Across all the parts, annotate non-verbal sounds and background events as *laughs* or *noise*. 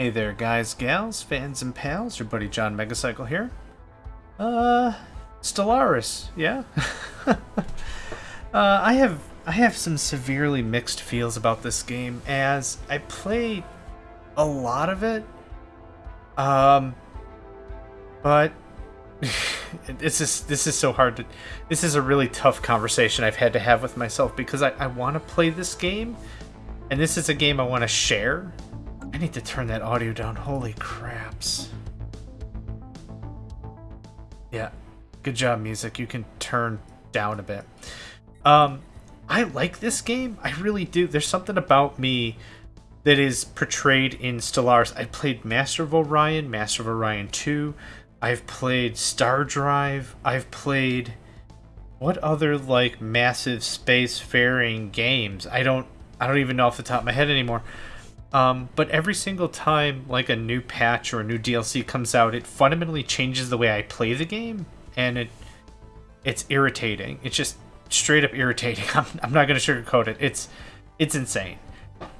Hey there, guys, gals, fans, and pals. Your buddy John Megacycle here. Uh, Stellaris, yeah. *laughs* uh, I have I have some severely mixed feels about this game as I played a lot of it. Um, but *laughs* this is this is so hard to. This is a really tough conversation I've had to have with myself because I, I want to play this game, and this is a game I want to share need to turn that audio down. Holy craps. Yeah. Good job, music. You can turn down a bit. Um, I like this game. I really do. There's something about me that is portrayed in Stellaris. I played Master of Orion, Master of Orion 2. I've played StarDrive. I've played what other like massive spacefaring games? I don't I don't even know off the top of my head anymore. Um, but every single time like a new patch or a new DLC comes out, it fundamentally changes the way I play the game, and it it's irritating. It's just straight up irritating. *laughs* I'm, I'm not gonna sugarcoat it. It's it's insane.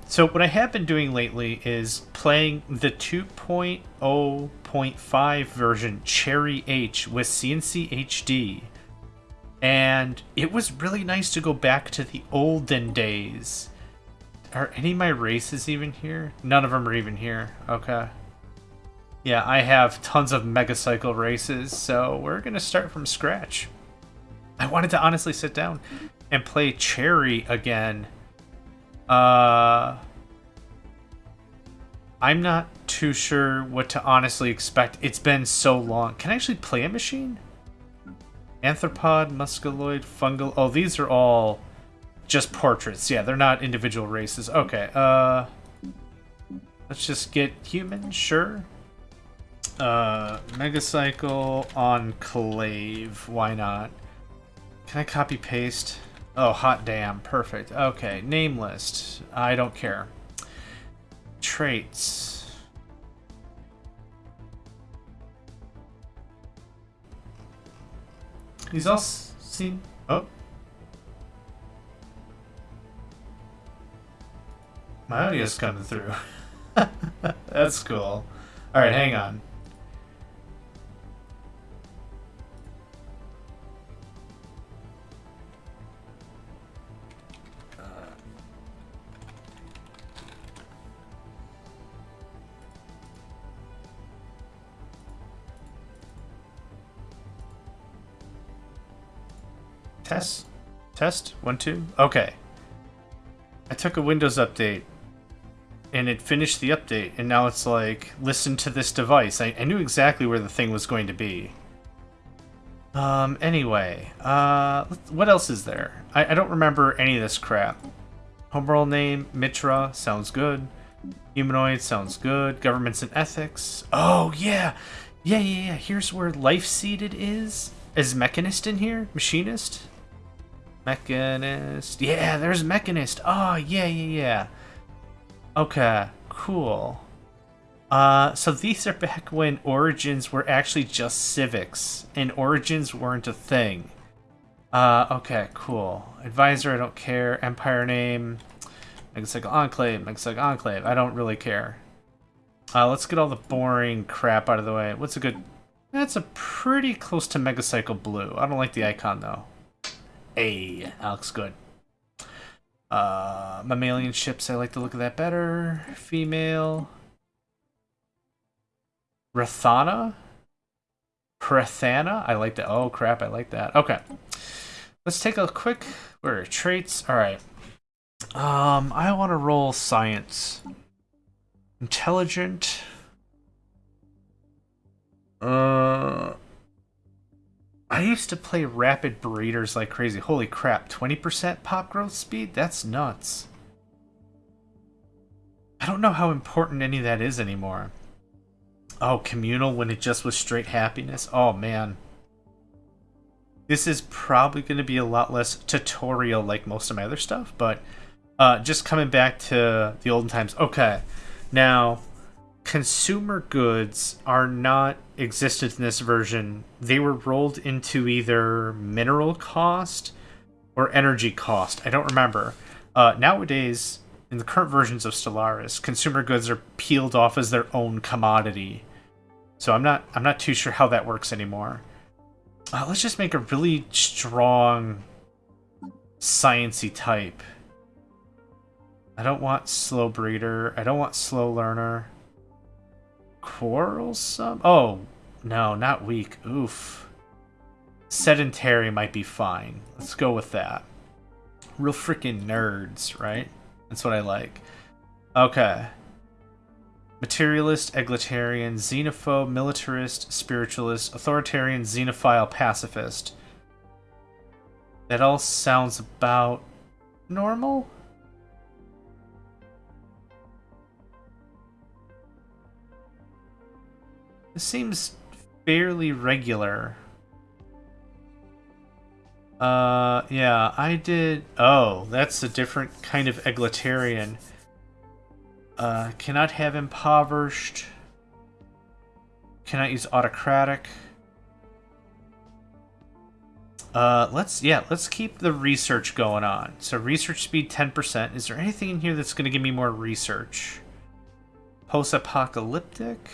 So what I have been doing lately is playing the 2.0.5 version Cherry H with CNC HD. And it was really nice to go back to the olden days are any of my races even here? None of them are even here. Okay. Yeah, I have tons of Megacycle races, so we're going to start from scratch. I wanted to honestly sit down and play Cherry again. Uh, I'm not too sure what to honestly expect. It's been so long. Can I actually play a machine? Arthropoid, musculoid, fungal. Oh, these are all just portraits. Yeah, they're not individual races. Okay, uh... Let's just get human, sure. Uh, Megacycle Enclave, why not? Can I copy paste? Oh, hot damn, perfect. Okay, name list. I don't care. Traits. He's all seen. Oh, My audio's coming through. *laughs* That's cool. Alright, hang on. Uh, test? Test? One, two? Okay. I took a Windows update and it finished the update, and now it's like, listen to this device. I, I knew exactly where the thing was going to be. Um, anyway, uh, what else is there? I, I don't remember any of this crap. Homeworld name, Mitra, sounds good. Humanoid, sounds good. Governments and ethics. Oh, yeah! Yeah, yeah, yeah. Here's where life seeded is. Is Mechanist in here? Machinist? Mechanist. Yeah, there's Mechanist. Oh, yeah, yeah, yeah. Okay, cool. Uh, so these are back when Origins were actually just civics, and Origins weren't a thing. Uh, okay, cool. Advisor, I don't care. Empire name, Megacycle Enclave, Megacycle Enclave, I don't really care. Uh, let's get all the boring crap out of the way. What's a good... That's a pretty close to Megacycle Blue. I don't like the icon, though. Hey, that looks good. Uh, mammalian ships, I like the look of that better. Female. Rathana? Prathana? I like that. Oh, crap, I like that. Okay. Let's take a quick... Where are traits? Alright. Um, I want to roll science. Intelligent. Uh... I used to play rapid breeders like crazy. Holy crap, 20% pop growth speed? That's nuts. I don't know how important any of that is anymore. Oh, communal when it just was straight happiness? Oh, man. This is probably going to be a lot less tutorial like most of my other stuff, but uh, just coming back to the olden times. Okay, now consumer goods are not existed in this version. They were rolled into either mineral cost or energy cost. I don't remember. Uh, nowadays, in the current versions of Stellaris, consumer goods are peeled off as their own commodity. So I'm not I'm not too sure how that works anymore. Uh, let's just make a really strong sciency type. I don't want slow breeder. I don't want slow learner. Quarrelsome? Oh, no, not weak. Oof. Sedentary might be fine. Let's go with that. Real freaking nerds, right? That's what I like. Okay. Materialist, egalitarian, xenophobe, militarist, spiritualist, authoritarian, xenophile, pacifist. That all sounds about normal? This seems fairly regular. Uh, yeah, I did... Oh, that's a different kind of egalitarian. Uh, cannot have impoverished. Cannot use autocratic. Uh, let's, yeah, let's keep the research going on. So research speed 10%. Is there anything in here that's going to give me more research? Post-apocalyptic?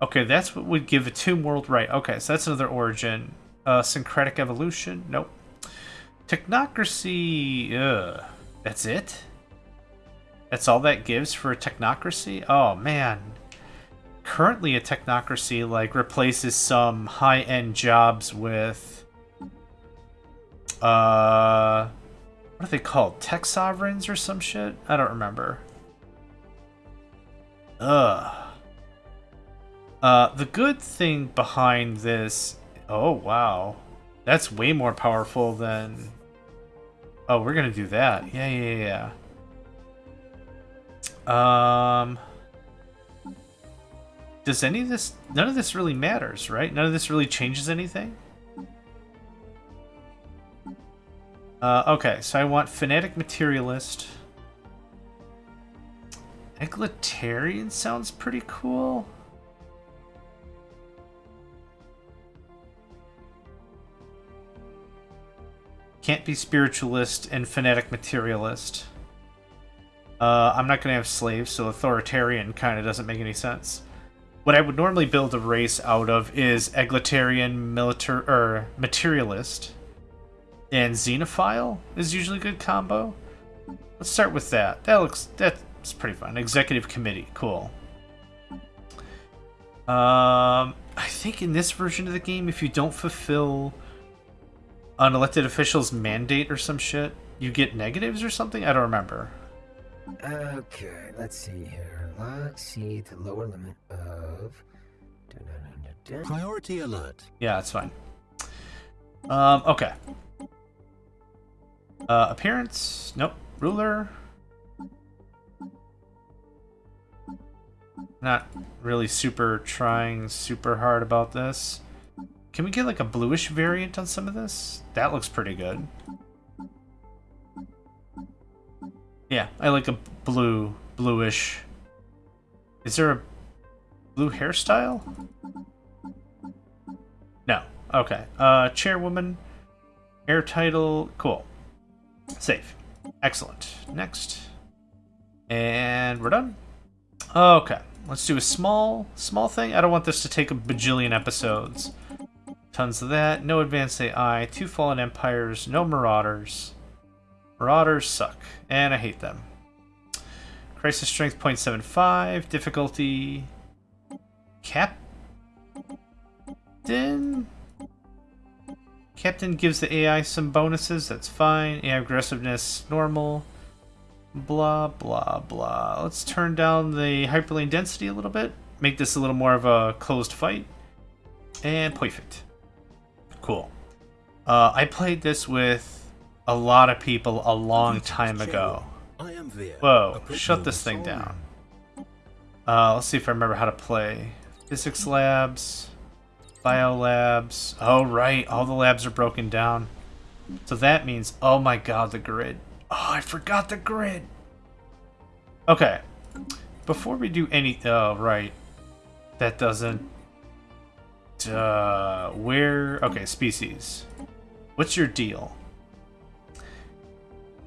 Okay, that's what would give a tomb world right. Okay, so that's another origin. Uh, syncretic evolution? Nope. Technocracy, ugh. That's it? That's all that gives for a technocracy? Oh, man. Currently, a technocracy, like, replaces some high-end jobs with... Uh... What are they called? Tech sovereigns or some shit? I don't remember. Ugh. Uh, the good thing behind this Oh, wow. That's way more powerful than... Oh, we're gonna do that. Yeah, yeah, yeah. Um... Does any of this... None of this really matters, right? None of this really changes anything? Uh, okay, so I want Fanatic Materialist. Egalitarian sounds pretty cool. Can't be spiritualist and fanatic materialist. Uh, I'm not going to have slaves, so authoritarian kind of doesn't make any sense. What I would normally build a race out of is egalitarian, militar or materialist, and xenophile is usually a good combo. Let's start with that. That looks that's pretty fun. Executive committee, cool. Um, I think in this version of the game, if you don't fulfill an elected official's mandate or some shit, you get negatives or something? I don't remember. Okay, let's see here. Let's see the lower limit of... Priority alert. Yeah, that's fine. Um, okay. Uh, appearance? Nope. Ruler? Not really super trying super hard about this. Can we get like a bluish variant on some of this? That looks pretty good. Yeah, I like a blue, bluish. Is there a blue hairstyle? No. Okay. Uh, chairwoman, heir title, cool. Safe. Excellent. Next. And we're done. Okay. Let's do a small, small thing. I don't want this to take a bajillion episodes. Tons of that. No advanced AI. Two fallen empires. No marauders. Marauders suck. And I hate them. Crisis strength 0.75. Difficulty. Captain? Captain gives the AI some bonuses. That's fine. AI aggressiveness normal. Blah, blah, blah. Let's turn down the hyperlane density a little bit. Make this a little more of a closed fight. And perfect. Cool. Uh, I played this with a lot of people a long time ago. Whoa, shut this thing down. Uh, let's see if I remember how to play. Physics labs, bio labs. Oh, right, all the labs are broken down. So that means, oh my god, the grid. Oh, I forgot the grid. Okay, before we do any, oh, right. That doesn't uh, where... Okay, species. What's your deal?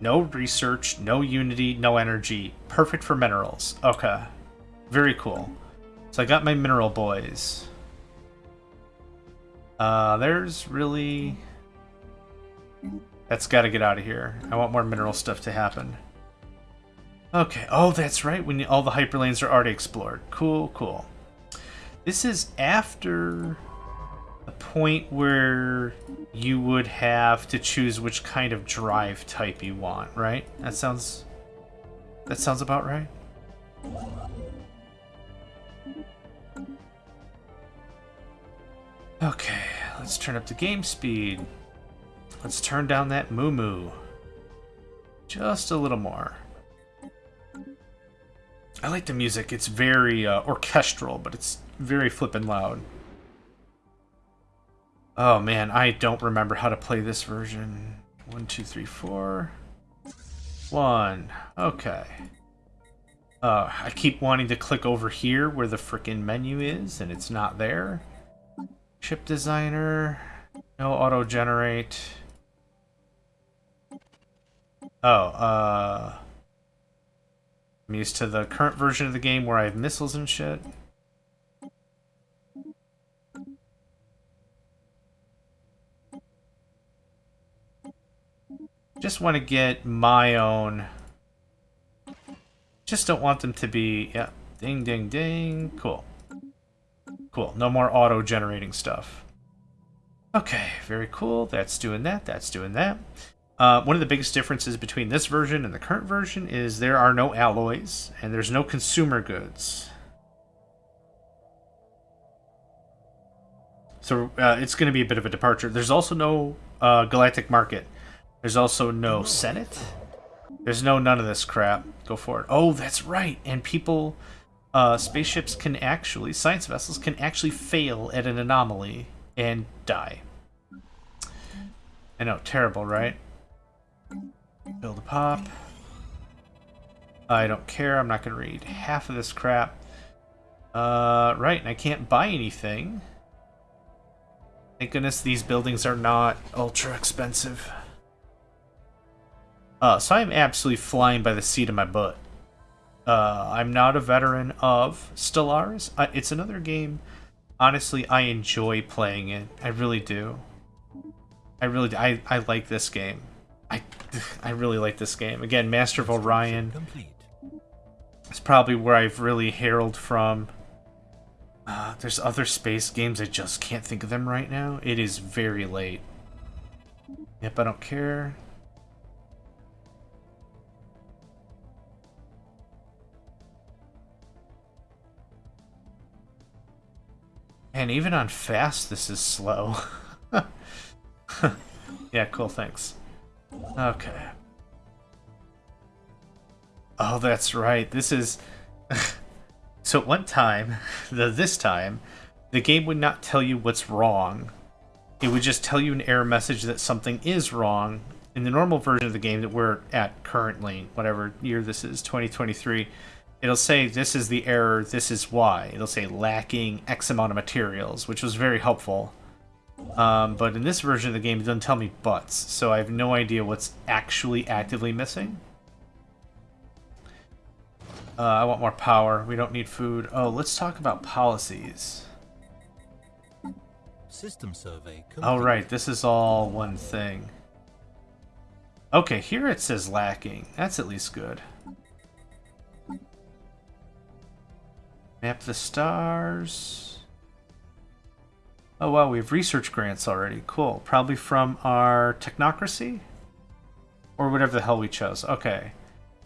No research, no unity, no energy. Perfect for minerals. Okay. Very cool. So I got my mineral boys. Uh, there's really... That's got to get out of here. I want more mineral stuff to happen. Okay. Oh, that's right. When all the hyperlanes are already explored. Cool, cool. This is after a point where you would have to choose which kind of drive type you want, right? That sounds... That sounds about right. Okay, let's turn up the game speed. Let's turn down that moo moo. Just a little more. I like the music. It's very uh, orchestral, but it's very flippin' loud. Oh man, I don't remember how to play this version. One, two, three, four. One. Okay. Uh, I keep wanting to click over here where the frickin' menu is, and it's not there. Ship designer. No auto generate. Oh, uh... I'm used to the current version of the game where I have missiles and shit. Just want to get my own... Just don't want them to be... Yeah, ding, ding, ding. Cool. Cool. No more auto-generating stuff. Okay, very cool. That's doing that. That's doing that. Uh, one of the biggest differences between this version and the current version is there are no alloys and there's no consumer goods. So uh, it's going to be a bit of a departure. There's also no uh, galactic market. There's also no senate. There's no none of this crap. Go for it. Oh, that's right. And people uh, spaceships can actually, science vessels can actually fail at an anomaly and die. I know, terrible, right? Build a pop. I don't care, I'm not going to read half of this crap. Uh, right, and I can't buy anything. Thank goodness these buildings are not ultra expensive. Uh, so I'm absolutely flying by the seat of my butt. Uh, I'm not a veteran of Stellaris. Uh, it's another game. Honestly, I enjoy playing it. I really do. I really do. I, I like this game. I, *sighs* I really like this game. Again, Master of Orion. It's probably where I've really heralded from. Uh, there's other space games. I just can't think of them right now. It is very late. Yep, I don't care. And even on fast, this is slow. *laughs* yeah, cool, thanks. Okay. Oh, that's right. This is... *laughs* so one time, *laughs* the this time, the game would not tell you what's wrong. It would just tell you an error message that something is wrong. In the normal version of the game that we're at currently, whatever year this is, 2023, it'll say this is the error, this is why. It'll say lacking X amount of materials, which was very helpful. Um, but in this version of the game, it doesn't tell me butts, so I have no idea what's actually actively missing. Uh, I want more power. We don't need food. Oh, let's talk about policies. System survey. Complete. Oh, right. This is all one thing. Okay, here it says lacking. That's at least good. Map the stars. Oh wow, we have research grants already. Cool. Probably from our technocracy? Or whatever the hell we chose. Okay.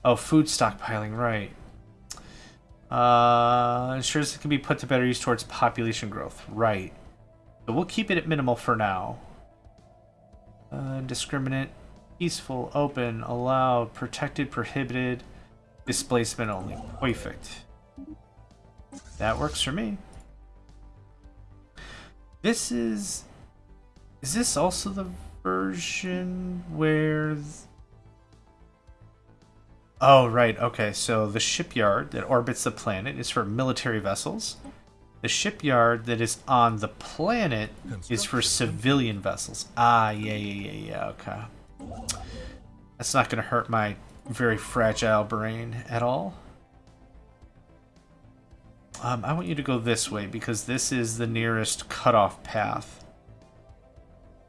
Oh, food stockpiling, right. Uh, ensures it can be put to better use towards population growth. Right. So we'll keep it at minimal for now. Uh, discriminate, peaceful, open, allowed, protected, prohibited, displacement only. Perfect. That works for me. This is... Is this also the version where... Oh, right, okay, so the shipyard that orbits the planet is for military vessels. The shipyard that is on the planet is for civilian vessels. Ah, yeah, yeah, yeah, yeah, okay. That's not going to hurt my very fragile brain at all. Um, I want you to go this way because this is the nearest cutoff path.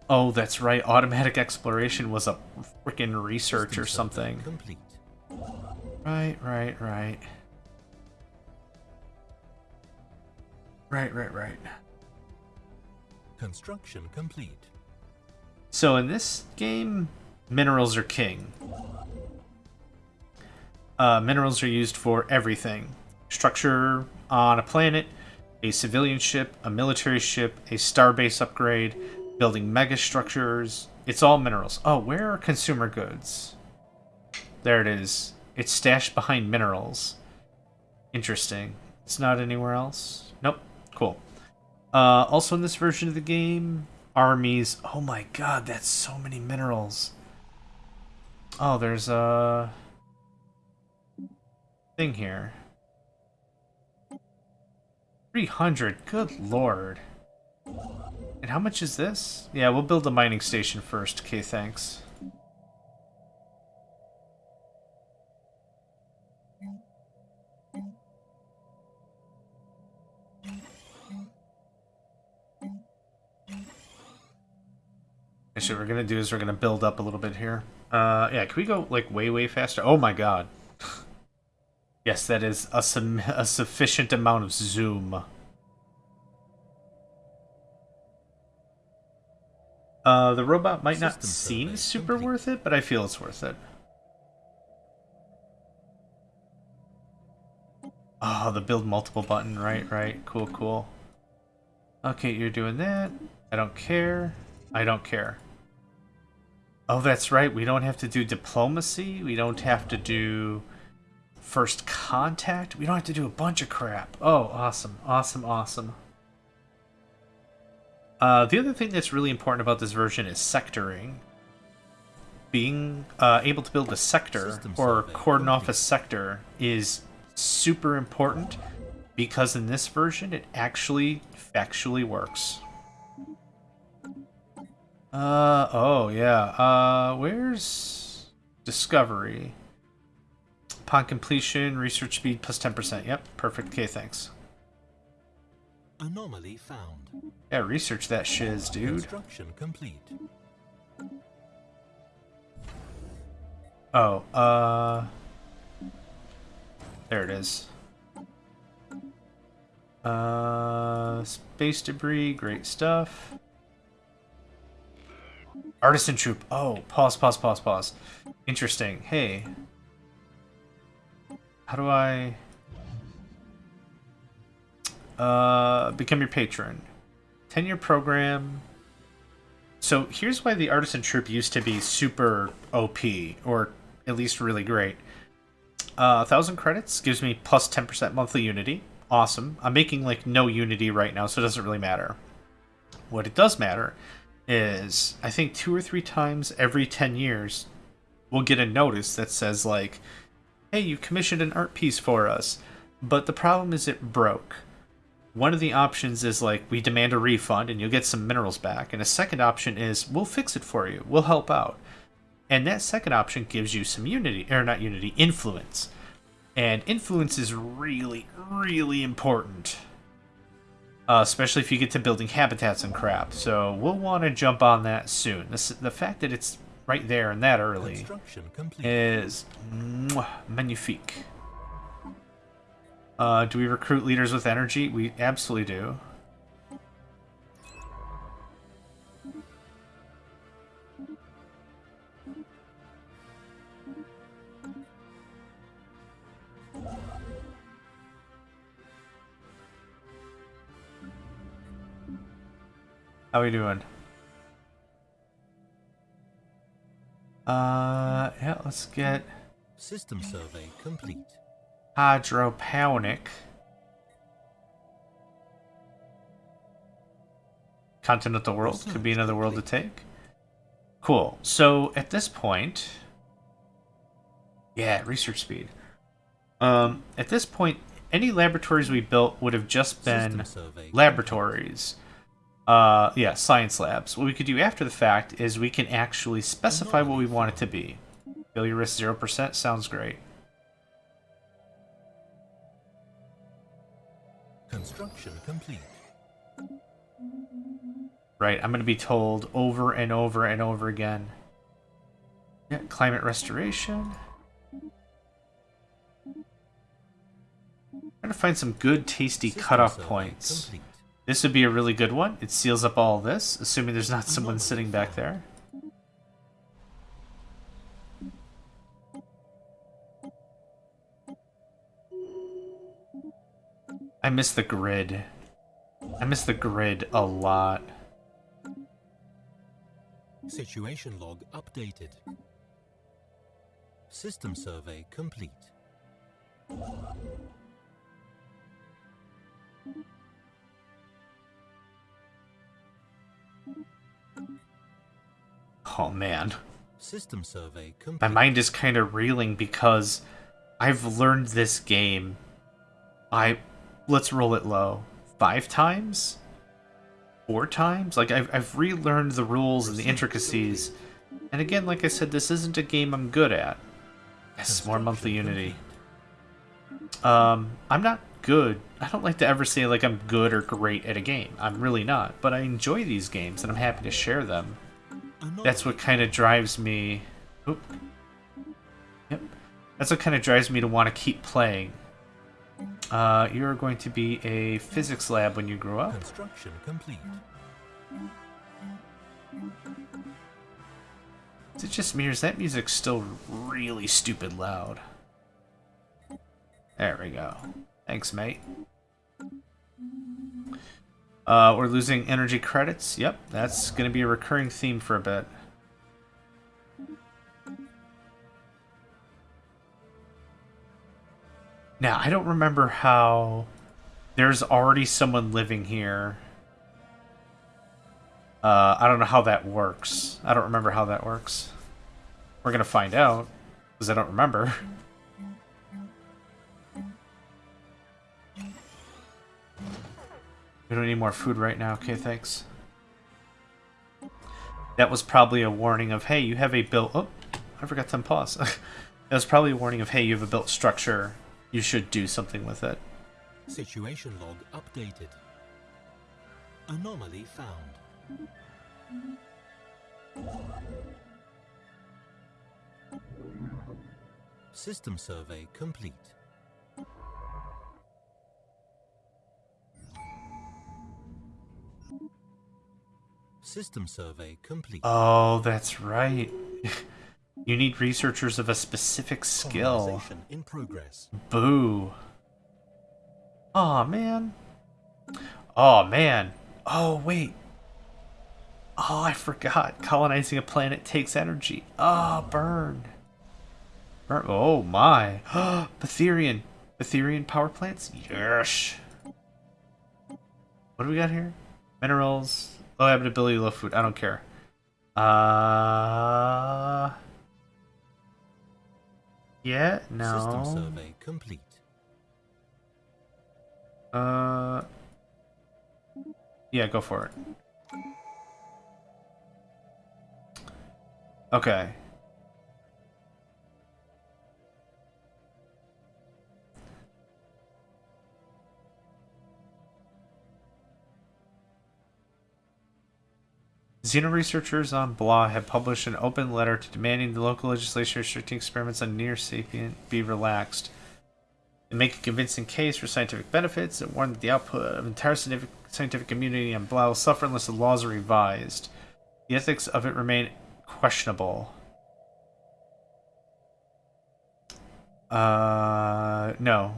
Oh, that's right. Automatic exploration was a freaking research or something. Complete. Right, right, right. Right, right, right. Construction complete. So in this game, minerals are king. Uh, minerals are used for everything. Structure on a planet, a civilian ship, a military ship, a starbase upgrade, building mega structures. It's all minerals. Oh, where are consumer goods? There it is. It's stashed behind minerals. Interesting. It's not anywhere else? Nope. Cool. Uh, also in this version of the game, armies. Oh my god, that's so many minerals. Oh, there's a thing here. 300, good lord. And how much is this? Yeah, we'll build a mining station first. Okay, thanks. Actually, what we're gonna do is we're gonna build up a little bit here. Uh, yeah, can we go, like, way, way faster? Oh my god. Yes, that is a, a sufficient amount of zoom. Uh, the robot might not seem super complete. worth it, but I feel it's worth it. Oh, the build multiple button. Right, right. Cool, cool. Okay, you're doing that. I don't care. I don't care. Oh, that's right. We don't have to do diplomacy. We don't have to do first contact. We don't have to do a bunch of crap. Oh, awesome. Awesome, awesome. Uh, the other thing that's really important about this version is sectoring. Being uh, able to build a sector System or cordon off a sector is super important because in this version it actually factually works. Uh, oh yeah, uh, where's Discovery? Upon completion, research speed plus 10%. Yep, perfect. Okay, thanks. Anomaly found. Yeah, research that shiz, dude. Construction complete. Oh, uh... There it is. Uh, space debris, great stuff. Artisan troupe. Oh, pause, pause, pause, pause. Interesting. Hey. How do I... Uh, become your patron. 10-year program. So here's why the Artisan Troupe used to be super OP, or at least really great. Uh, 1,000 credits gives me plus 10% monthly Unity. Awesome. I'm making, like, no Unity right now, so it doesn't really matter. What it does matter is, I think two or three times every 10 years, we'll get a notice that says, like, hey, you commissioned an art piece for us, but the problem is it broke. One of the options is like we demand a refund and you'll get some minerals back. And a second option is we'll fix it for you. We'll help out. And that second option gives you some unity or not unity influence. And influence is really really important. Uh, especially if you get to building habitats and crap. So we'll want to jump on that soon. This, the fact that it's right there and that early is mwah, magnifique uh, do we recruit leaders with energy? We absolutely do. How we doing? Uh, yeah, let's get... System survey complete. hydroponic continental world. Could be another world to take. Cool. So at this point yeah research speed. Um at this point any laboratories we built would have just been laboratories uh yeah science labs what we could do after the fact is we can actually specify what we want it to be Failure risk 0%. Sounds great. Construction complete. Right, I'm going to be told over and over and over again. Yeah, climate restoration. Trying to find some good, tasty cutoff points. Complete. This would be a really good one. It seals up all this, assuming there's not someone sitting back there. I miss the grid. I miss the grid a lot. Situation log updated. System survey complete. Oh man. System survey complete. My mind is kind of reeling because I've learned this game. I let's roll it low. Five times? Four times? Like I've I've relearned the rules and the intricacies. And again, like I said, this isn't a game I'm good at. Yes, more monthly unity. Um, I'm not good. I don't like to ever say like I'm good or great at a game. I'm really not. But I enjoy these games and I'm happy to share them. That's what kind of drives me. Oop. Yep. That's what kind of drives me to want to keep playing. Uh, you're going to be a physics lab when you grow up. Construction complete. Is it just me or is that music still really stupid loud? There we go. Thanks, mate. Uh, we're losing energy credits. Yep, that's going to be a recurring theme for a bit. Now, I don't remember how there's already someone living here. Uh, I don't know how that works. I don't remember how that works. We're going to find out, because I don't remember. *laughs* We don't need more food right now. Okay, thanks. That was probably a warning of, hey, you have a built... Oh, I forgot to pause. *laughs* that was probably a warning of, hey, you have a built structure. You should do something with it. Situation log updated. Anomaly found. System survey complete. System survey complete. Oh, that's right. *laughs* you need researchers of a specific skill. In progress. Boo. Aw, man. Oh, man. Oh, wait. Oh, I forgot. Colonizing a planet takes energy. Oh, burn. Burn. Oh, my. *gasps* Betharian. Betharian power plants? Yes. What do we got here? Minerals. Low habitability, low food. I don't care. Uh... Yeah, no. System survey complete. Uh, yeah, go for it. Okay. Xeno researchers on Blah have published an open letter to demanding the local legislation restricting experiments on near sapient be relaxed. They make a convincing case for scientific benefits and warn that the output of entire scientific, scientific community on Blah will suffer unless the laws are revised. The ethics of it remain questionable. Uh, no.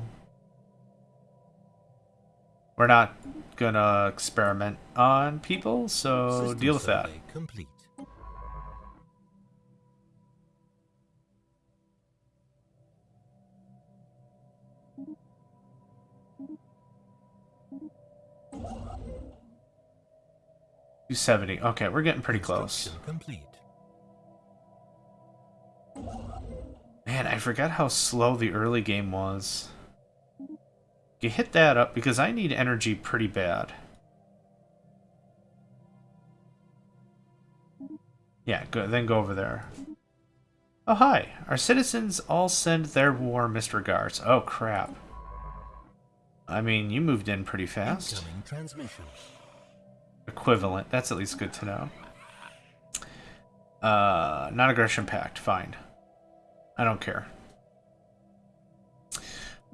We're not gonna experiment on people, so System deal with that. Complete. Two seventy. Okay, we're getting pretty close. Complete. Man, I forgot how slow the early game was. You hit that up because I need energy pretty bad. Yeah, go, then go over there. Oh, hi. Our citizens all send their warmest regards. Oh, crap. I mean, you moved in pretty fast. Transmission. Equivalent. That's at least good to know. Uh, non-aggression pact. Fine. I don't care.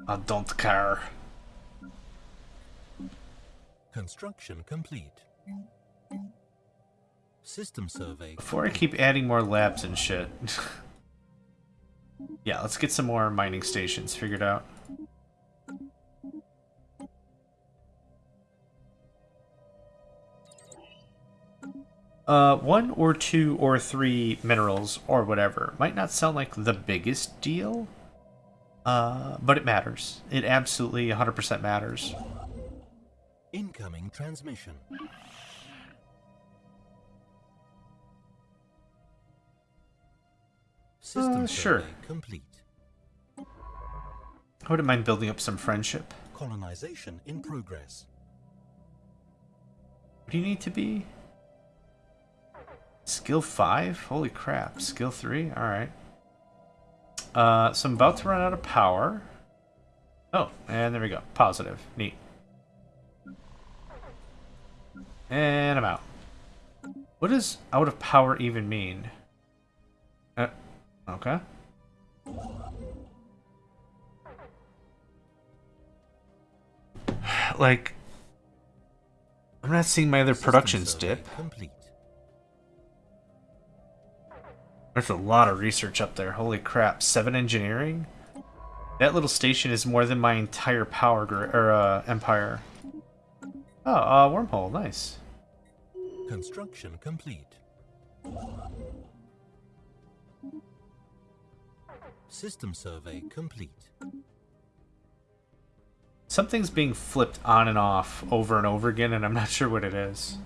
I don't care. Construction complete. System survey. Before I keep adding more labs and shit. *laughs* yeah, let's get some more mining stations figured out. Uh, one or two or three minerals or whatever might not sound like the biggest deal, uh, but it matters. It absolutely 100% matters. Incoming transmission. System Uh, sure. complete. I wouldn't mind building up some friendship. Colonization in progress. What do you need to be? Skill 5? Holy crap. Skill 3? Alright. Uh, so I'm about to run out of power. Oh, and there we go. Positive. Neat. And I'm out. What does out of power even mean? Uh, okay. *sighs* Like, I'm not seeing my other productions dip. Complete. There's a lot of research up there. Holy crap. Seven engineering? That little station is more than my entire power or uh, empire. Oh, uh, wormhole. Nice. Construction complete. System survey complete. Something's being flipped on and off over and over again, and I'm not sure what it is.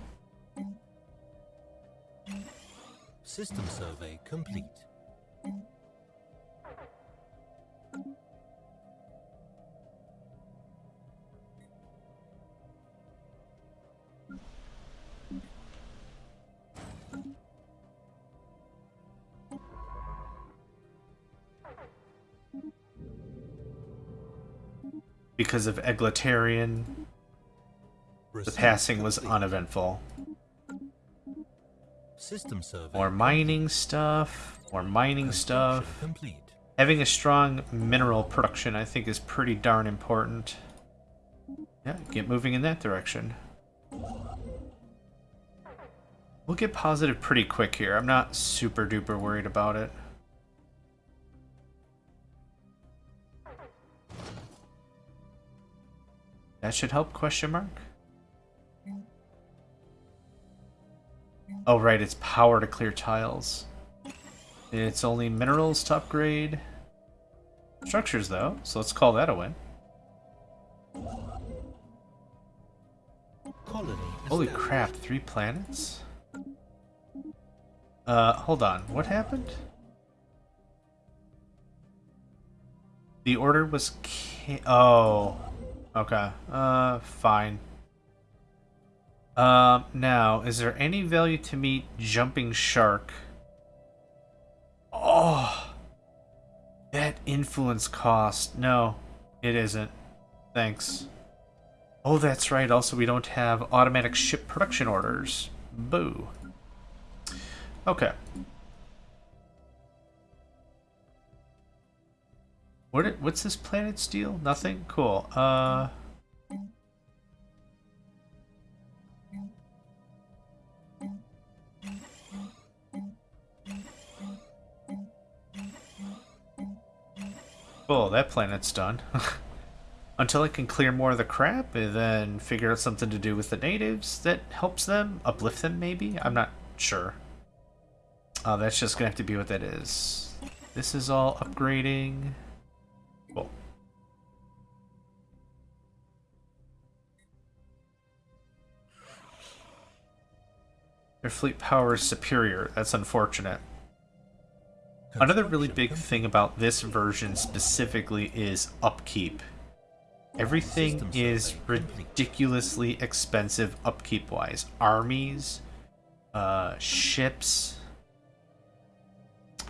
System survey complete. Because of Egletarian, the passing was uneventful. System survey. More mining stuff, more mining stuff. Complete. Having a strong mineral production, I think, is pretty darn important. Yeah, get moving in that direction. We'll get positive pretty quick here. I'm not super duper worried about it. That should help, question mark? Oh, right, it's power to clear tiles. It's only minerals to upgrade. Structures, though, so let's call that a win. Holy crap, three planets? Uh, hold on, what happened? The order was ca- Oh. Okay, uh, fine. Um, now, is there any value to meet Jumping Shark? Oh! That influence cost. No, it isn't. Thanks. Oh, that's right. Also, we don't have automatic ship production orders. Boo. Okay. What? It, what's this planet steal? Nothing. Cool. Uh. Cool. That planet's done. *laughs* until I can clear more of the crap and then figure out something to do with the natives that helps them, uplift them maybe? I'm not sure. Uh, that's just gonna have to be what that is. This is all upgrading. Their fleet power is superior. That's unfortunate. Another really big thing about this version specifically is upkeep. Everything is ridiculously expensive upkeep wise. Armies, uh, ships,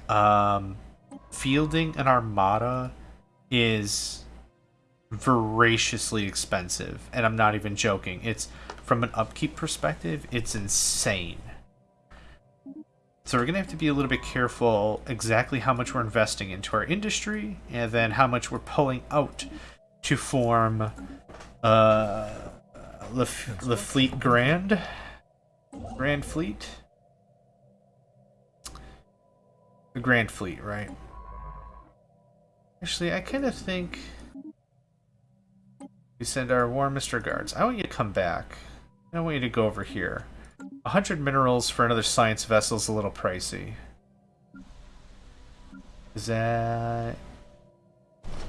um, fielding an armada is voraciously expensive, and I'm not even joking. It's from an upkeep perspective, it's insane. So we're gonna have to be a little bit careful exactly how much we're investing into our industry, and then how much we're pulling out to form uh, the the Fleet Grand, Grand Fleet, the Grand Fleet, right? Actually, I kind of think we send our warmest regards. I want you to come back. I want you to go over here. 100 minerals for another science vessel is a little pricey. Is that...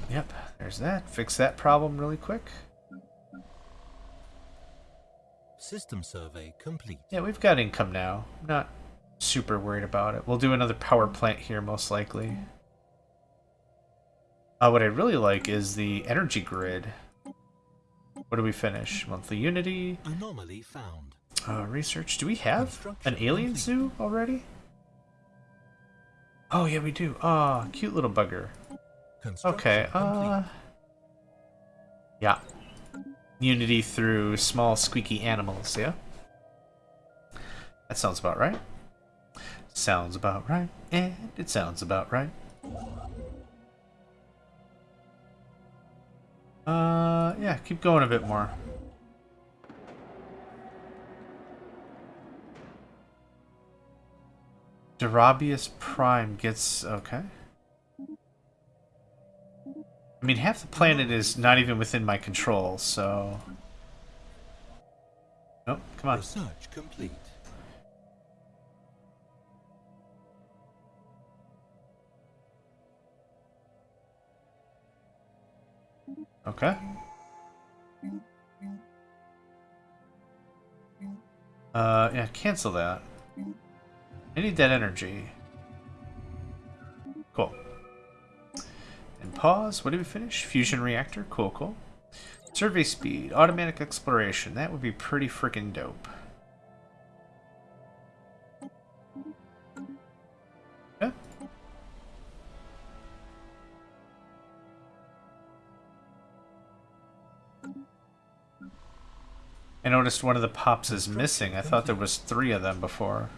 Yep, there's that. Fix that problem really quick. System survey complete. Yeah, we've got income now. I'm not super worried about it. We'll do another power plant here, most likely. Uh, what I really like is the energy grid. What do we finish? Monthly Unity. Anomaly found. Uh, research. Do we have an alien zoo already? Oh, yeah, we do. Ah, cute little bugger. Okay, uh... Yeah. Unity through small squeaky animals, yeah? That sounds about right. Sounds about right, and it sounds about right. Uh, yeah, keep going a bit more. Darabius Prime gets... okay. I mean, half the planet is not even within my control, so... Oh, come on. Research complete. Okay. Uh, yeah, cancel that. I need that energy. Cool. And pause. What did we finish? Fusion reactor. Cool, cool. Survey speed. Automatic exploration. That would be pretty freaking dope. Noticed one of the pops is missing. I thought there was three of them before.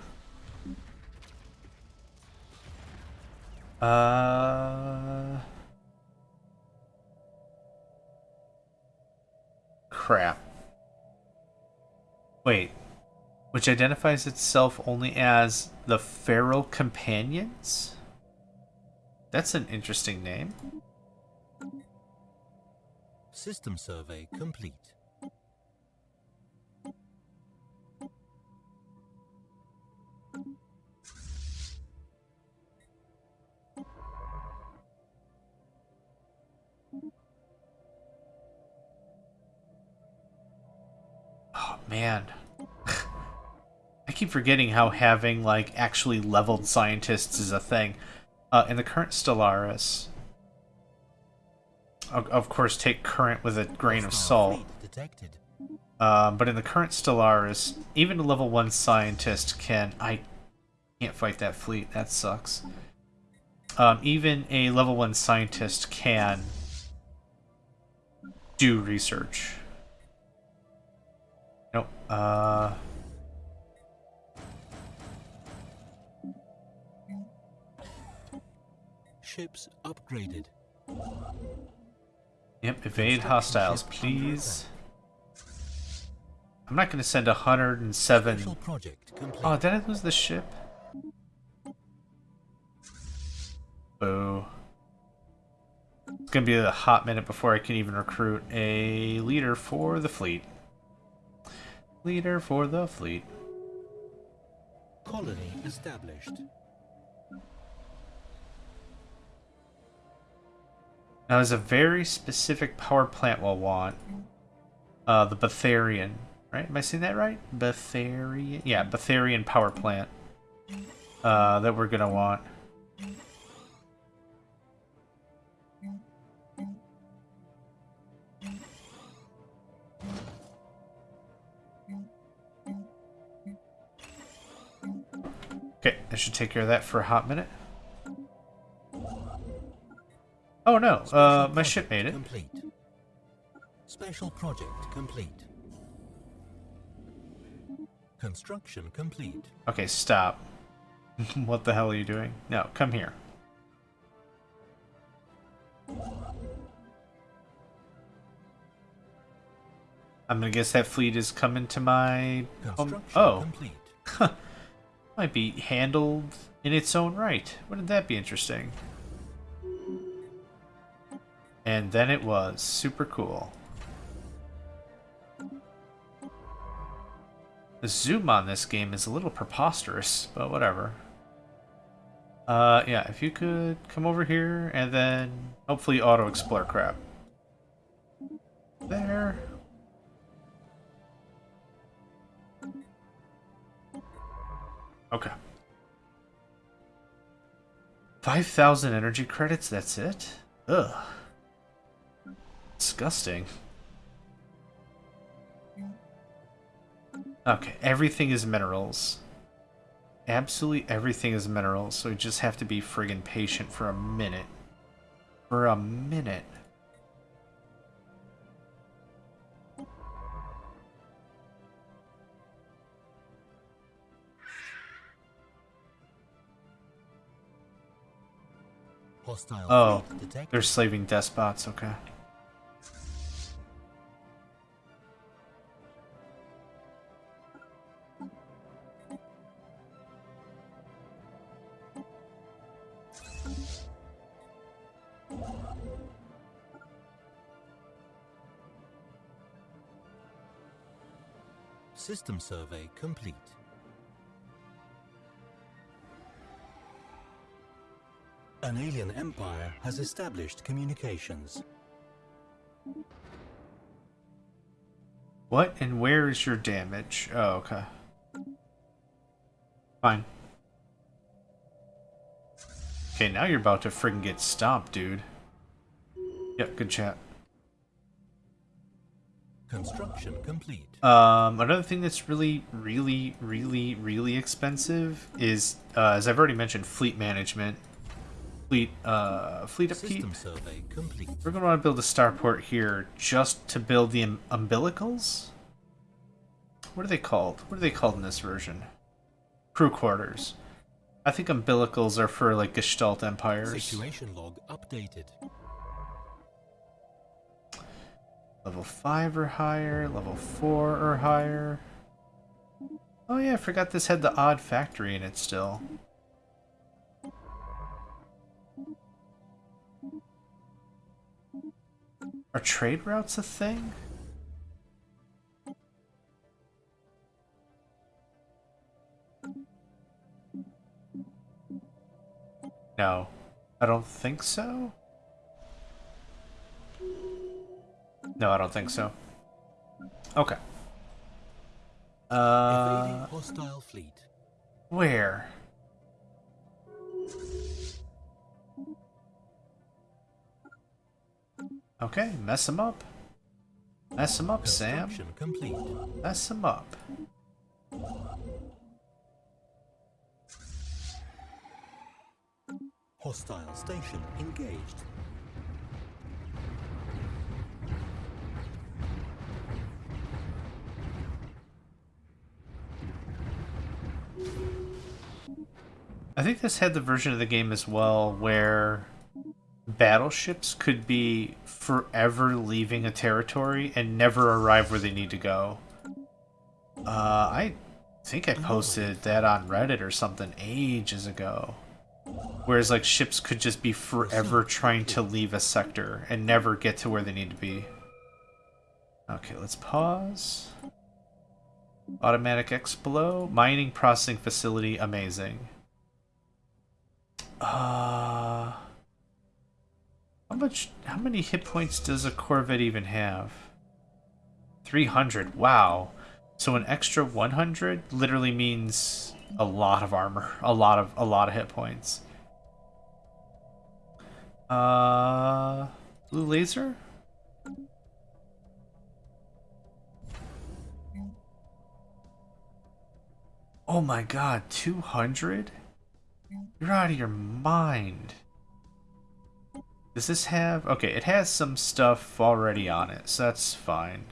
Uh... Crap. Wait. Which identifies itself only as the Feral Companions? That's an interesting name. System survey complete. Man. *sighs* I keep forgetting how having, like, actually leveled scientists is a thing. Uh, in the current Stellaris, of, course, take current with a grain of salt. Um, but in the current Stellaris, even a level 1 scientist can... I can't fight that fleet. That sucks. Um, even a level 1 scientist can do research. Uh... Ships upgraded. Yep, evade hostiles, please. I'm not going to send 107... Special project complete. Oh, did I lose the ship? Boo. It's gonna be a hot minute before I can even recruit a leader for the fleet. Leader for the fleet. Colony established. Now, there's a very specific power plant we'll want. Uh, the Betharian, right? Am I saying that right? Betharian? Yeah, Betharian power plant. Uh, that we're gonna want. Okay, I should take care of that for a hot minute. Oh no, uh, my ship made it. Complete. Special project complete. Construction complete. Okay, stop. *laughs* what the hell are you doing? No, come here. I'm gonna guess that fleet is coming to my home. Oh, complete. *laughs* might be handled in its own right. Wouldn't that be interesting? And then it was super cool. The zoom on this game is a little preposterous, but whatever. Uh, yeah, if you could come over here and then hopefully auto explore crap. There. Okay. 5,000 energy credits, that's it? Ugh. Disgusting. Okay, everything is minerals. Absolutely everything is minerals, so we just have to be friggin' patient for a minute. For a minute. Hostile Oh, they're slaving despots, okay. System survey complete. An alien empire has established communications. What and where is your damage? Oh, okay. Fine. Okay, now you're about to friggin' get stomped, dude. Yep, good chat. Construction complete. Um, another thing that's really, really, really, really expensive is, uh, as I've already mentioned, fleet management. Fleet, uh, fleet upkeep. System survey complete. We're going to want to build a starport here just to build the um, umbilicals? What are they called? What are they called in this version? Crew quarters. I think umbilicals are for, like, Gestalt empires. Situation log updated. Level 5 or higher, level 4 or higher. Oh yeah, I forgot this had the odd factory in it still. Are trade routes a thing? No, I don't think so. No, I don't think so. Okay. Uh, hostile fleet. where? Okay, mess him up. Mess him up, Sam. Complete. Mess him up. Hostile station engaged. I think this had the version of the game as well where battleships could be forever leaving a territory and never arrive where they need to go. Uh, I think I posted that on Reddit or something ages ago. Whereas, like, ships could just be forever trying to leave a sector and never get to where they need to be. Okay, let's pause. Automatic below. Mining processing facility, amazing. Uh, how much? How many hit points does a Corvette even have? 300. Wow. So an extra 100 literally means a lot of armor, a lot of a lot of hit points. Uh, blue laser. Oh my god, 200? You're out of your mind. Does this have... Okay, it has some stuff already on it, so that's fine.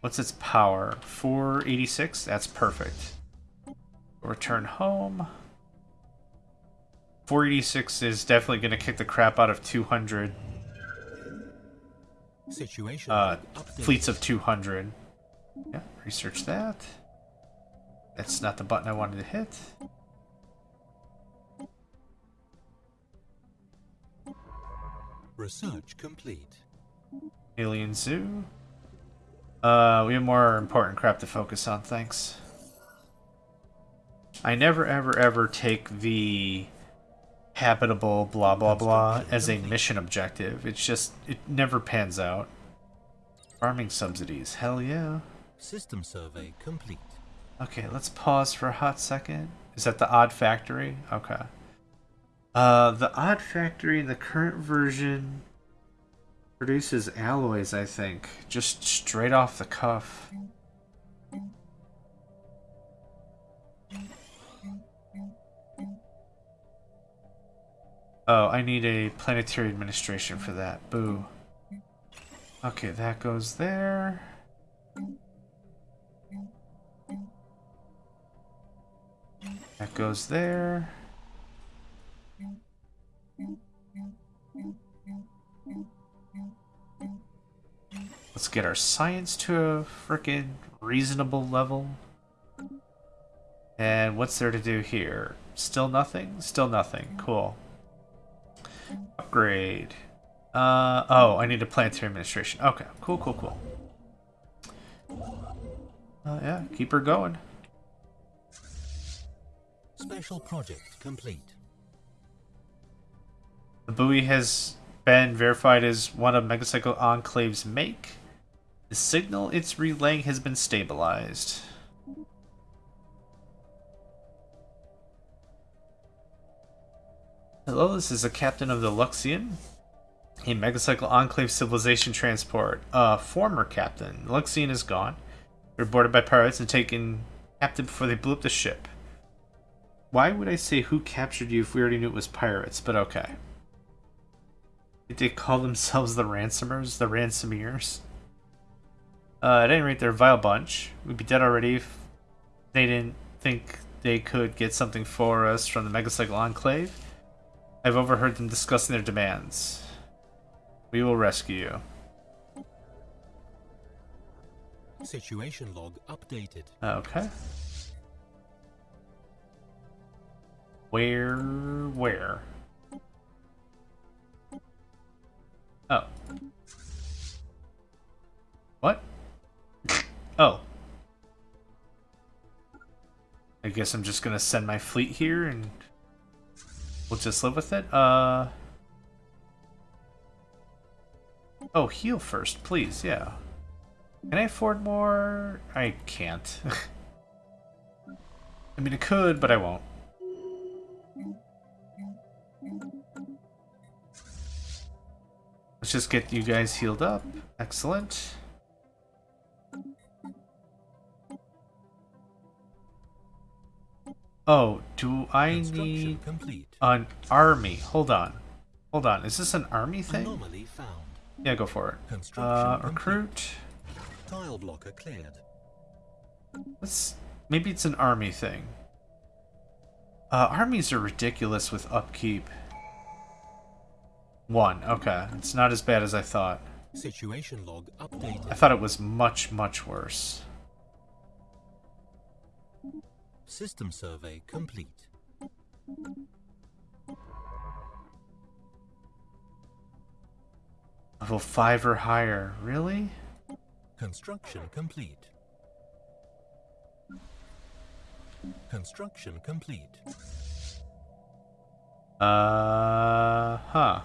What's its power? 486? That's perfect. Return home. 486 is definitely going to kick the crap out of 200 Situation uh, fleets of 200. Yeah, research that. That's not the button I wanted to hit. Research complete. Alien Zoo. Uh, we have more important crap to focus on, thanks. I never, ever, ever take the habitable blah blah blah as a mission objective. It's just, it never pans out. Farming subsidies, hell yeah. System survey complete. Okay, let's pause for a hot second. Is that the Odd Factory? Okay. Uh, the Odd Factory in the current version produces alloys, I think, just straight off the cuff. Oh, I need a planetary administration for that. Boo. Okay, that goes there. That goes there. Let's get our science to a frickin' reasonable level. And what's there to do here? Still nothing? Still nothing. Cool. Upgrade. Uh, oh, I need a planetary administration. Okay, cool, cool, cool. Uh, yeah, keep her going. Special project complete. The buoy has been verified as one of Megacycle Enclave's make. The signal it's relaying has been stabilized. Hello, this is the captain of the Luxian, a Megacycle Enclave civilization transport. Uh, former captain. Luxian is gone. Were boarded by pirates and taken captive before they blew up the ship. Why would I say who captured you if we already knew it was pirates, but okay. Did they call themselves the ransomers? The ransomeers? Uh, at any rate, they're a vile bunch. We'd be dead already if they didn't think they could get something for us from the Megacycle Enclave. I've overheard them discussing their demands. We will rescue you. Situation log updated. Okay. Where, where? Oh. What? Oh. I guess I'm just gonna send my fleet here and we'll just live with it. Uh. Oh, heal first, please, yeah. Can I afford more? I can't. *laughs* I mean, I could, but I won't. Let's just get you guys healed up. Excellent. Oh, do I need complete. an army? Hold on. Hold on. Is this an army thing? Yeah, go for it. Uh, recruit. Tile blocker cleared. Let's maybe it's an army thing. Uh, armies are ridiculous with upkeep. One, okay. It's not as bad as I thought. Situation log I thought it was much, much worse. System survey complete. Level 5 or higher. Really? Construction complete. Construction complete. Uh, huh.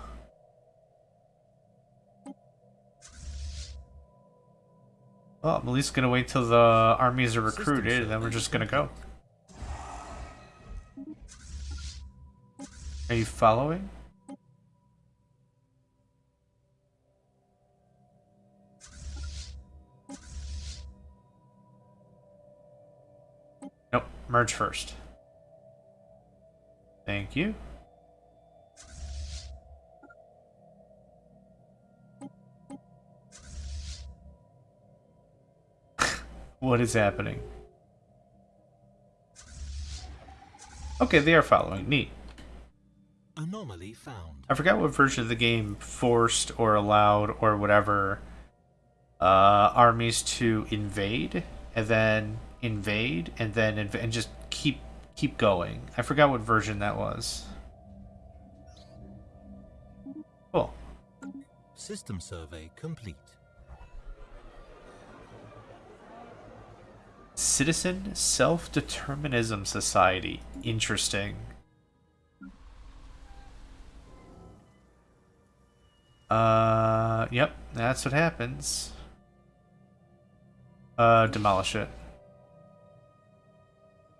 Well, I'm at least gonna wait till the armies are recruited, and then we're just gonna go. Are you following? Nope, merge first. Thank you. *laughs* what is happening? Okay, they are following. Neat. Anomaly found. I forgot what version of the game forced or allowed or whatever uh, armies to invade and then invade and then inv- and just keep keep going. I forgot what version that was. Cool. System survey complete. Citizen Self-Determinism Society. Interesting. Uh, yep, that's what happens. Uh, demolish it.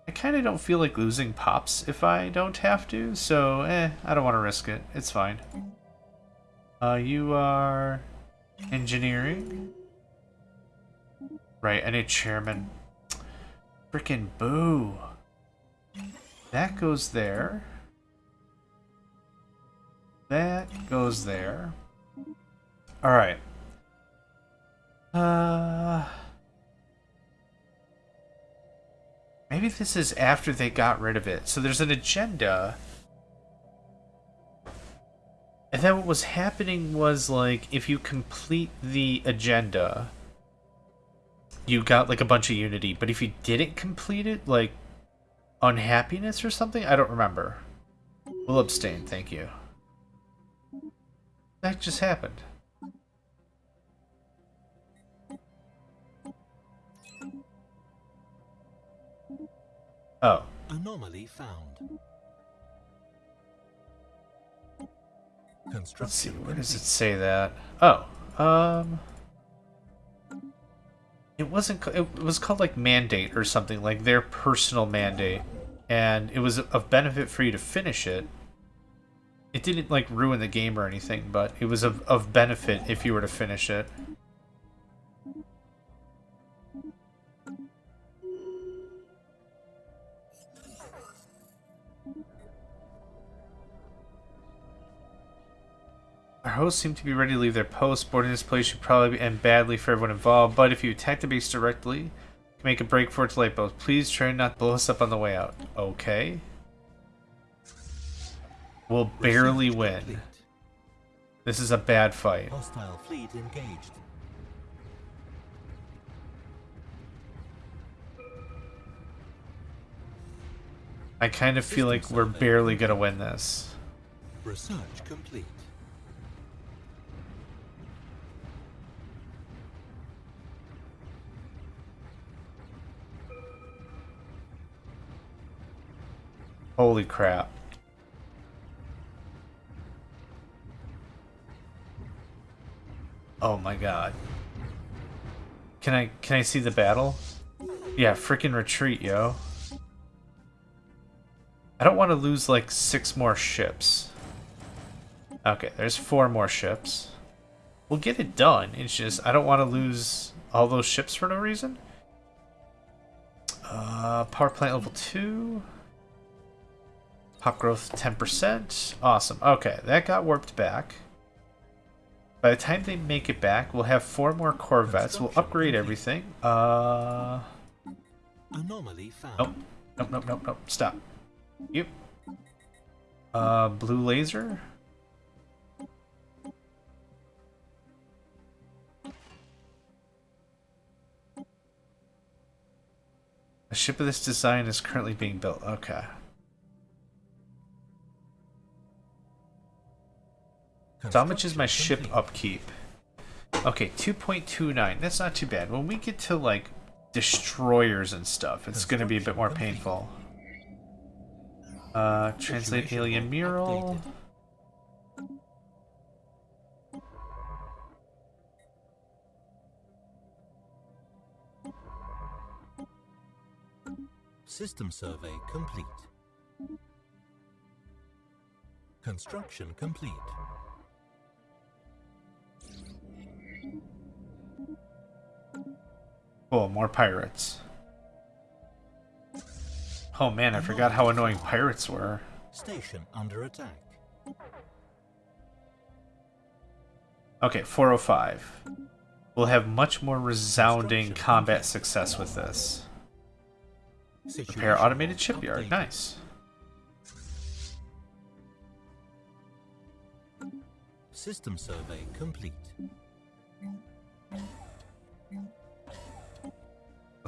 I kind of don't feel like losing pops if I don't have to, so eh, I don't want to risk it. It's fine. Uh, you are engineering? Right, need chairman. Frickin' boo. That goes there. That goes there. Alright. Uh... Maybe this is after they got rid of it. So there's an agenda. And then what was happening was, like, if you complete the agenda, you got, like, a bunch of unity. But if you didn't complete it, like, unhappiness or something? I don't remember. We'll abstain, thank you. That just happened. Oh. Anomaly found. Construction Let's see, where does it say that? Oh, um... It wasn't, it was called like mandate or something, like their personal mandate. And it was of benefit for you to finish it. It didn't like ruin the game or anything, but it was of, of benefit if you were to finish it. Hosts seem to be ready to leave their post. Boarding this place should probably end badly for everyone involved, but if you attack the base directly, make a break for its light bulbs. Please try not to blow us up on the way out. Okay. We'll barely win. This is a bad fight. Hostile fleet engaged. I kind of feel like we're barely gonna win this. Research complete. Holy crap. Oh my god. Can I can I see the battle? Yeah, freaking retreat, yo. I don't want to lose like six more ships. Okay, there's four more ships. We'll get it done. It's just I don't want to lose all those ships for no reason. Uh, power plant level two. Pop growth 10%. Awesome. Okay, that got warped back. By the time they make it back, we'll have four more Corvettes. We'll upgrade everything. Uh, Anomaly found. nope. Nope, nope, nope, nope. Stop. Yep. Uh, blue laser. A ship of this design is currently being built. Okay. So how much is my ship upkeep? Okay, 2.29. That's not too bad. When we get to, like, destroyers and stuff, it's going to be a bit more painful. Uh, translate alien mural. System survey complete. Construction complete. Cool, more pirates. Oh man, I forgot how annoying pirates were. Station under attack. Okay, 405. we'll have much more resounding combat success with this. Repair automated shipyard. Nice. System survey complete.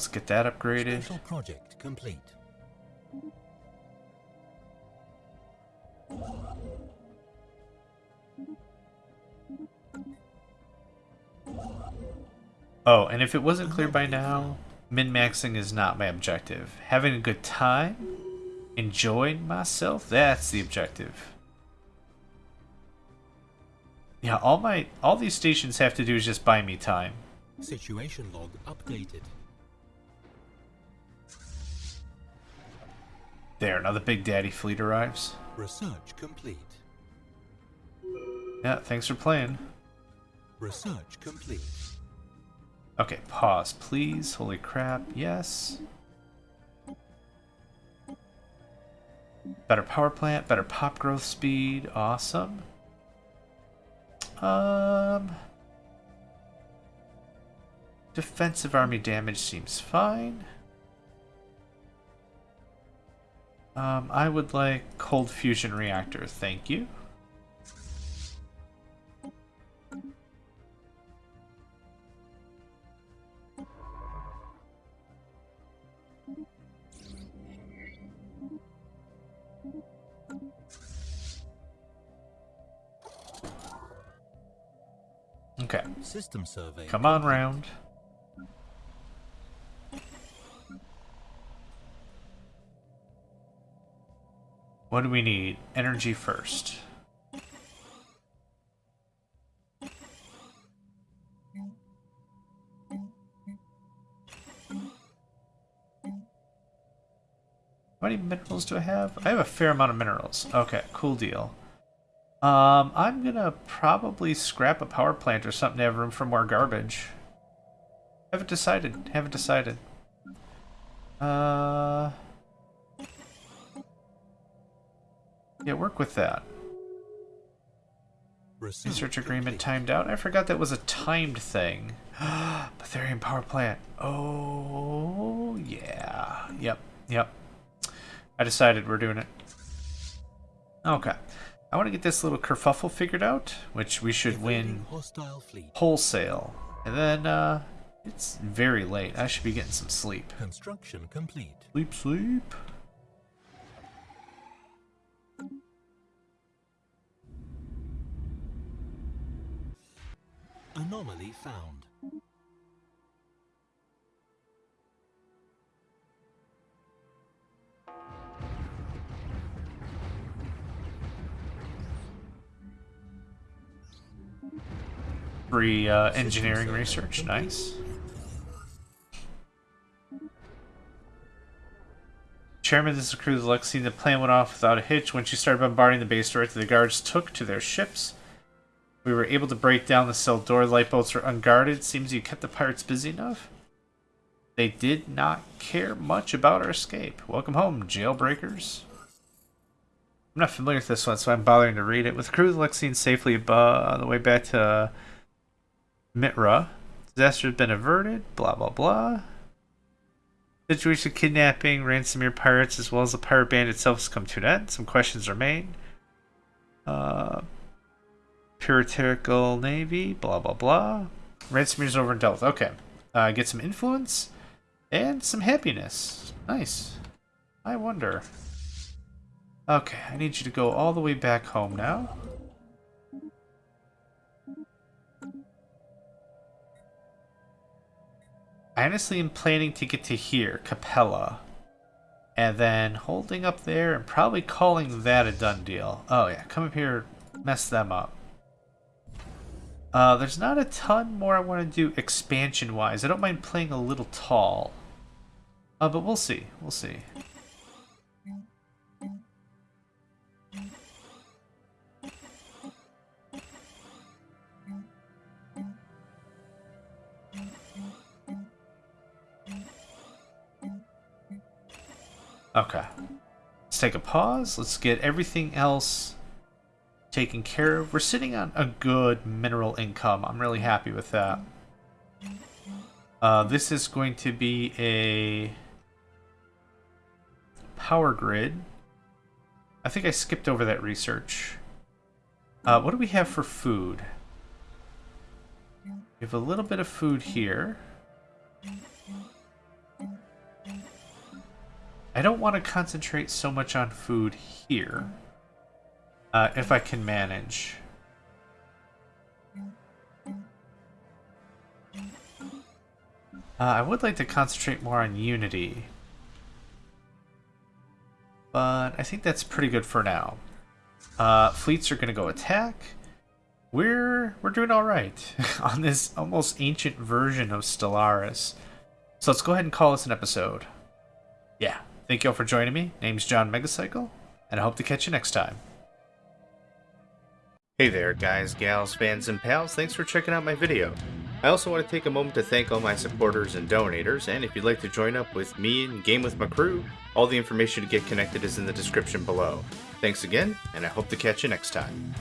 Let's get that upgraded. Special project complete. Oh, and if it wasn't clear by now, min-maxing is not my objective. Having a good time, enjoying myself, that's the objective. Yeah, all my all these stations have to do is just buy me time. Situation log updated. There, another Big Daddy fleet arrives. Research complete. Yeah, thanks for playing. Research complete. Okay, pause, please. Holy crap, yes. Better power plant, better pop growth speed, awesome. Um, defensive army damage seems fine. Um, I would like cold fusion reactor, thank you. Okay, System survey. come on round. What do we need? Energy first. How many minerals do I have? I have a fair amount of minerals. Okay, cool deal. Um, I'm gonna probably scrap a power plant or something to have room for more garbage. Haven't decided. Haven't decided. Uh... Yeah, work with that. Research agreement timed out. I forgot that was a timed thing. *gasps* Betharian power plant. Oh, yeah. Yep, yep. I decided we're doing it. Okay. I want to get this little kerfuffle figured out, which we should win Evading Hostile fleet. wholesale. And then, uh, it's very late. I should be getting some sleep. Construction complete. Sleep, sleep. Anomaly found. Free uh, engineering research. Nice. Chairman, this is Cruz Lexi. The plan went off without a hitch. When she started bombarding the base directly, the guards took to their ships. We were able to break down the cell door. Light lifeboats were unguarded. Seems you kept the pirates busy enough. They did not care much about our escape. Welcome home, jailbreakers. I'm not familiar with this one, so I'm bothering to read it. With crew Lexine safely on the way back to Mitra, disaster has been averted. Blah blah blah. Situation kidnapping, ransomware pirates, as well as the pirate band itself has come to an end. Some questions remain. Uh, puritanical navy. Blah blah blah. Ransomware's over dealt with. Okay. Uh, get some influence and some happiness. Nice. I wonder. Okay, I need you to go all the way back home now. I honestly am planning to get to here, Capella. And then holding up there and probably calling that a done deal. Oh yeah, come up here, mess them up. Uh, there's not a ton more I want to do expansion-wise. I don't mind playing a little tall. Uh, but we'll see. We'll see. Okay. Let's take a pause. Let's get everything else taken care of. We're sitting on a good mineral income. I'm really happy with that. Uh, this is going to be a power grid. I think I skipped over that research. Uh, what do we have for food? We have a little bit of food here. I don't want to concentrate so much on food here. Uh, if I can manage. Uh, I would like to concentrate more on Unity. But I think that's pretty good for now. Uh, fleets are going to go attack. We're we're doing all right *laughs* on this almost ancient version of Stellaris. So let's go ahead and call this an episode. Yeah, thank you all for joining me. Name's John Megacycle, and I hope to catch you next time. Hey there, guys, gals, fans, and pals. Thanks for checking out my video. I also want to take a moment to thank all my supporters and donators, and if you'd like to join up with me and game with my crew, all the information to get connected is in the description below. Thanks again, and I hope to catch you next time.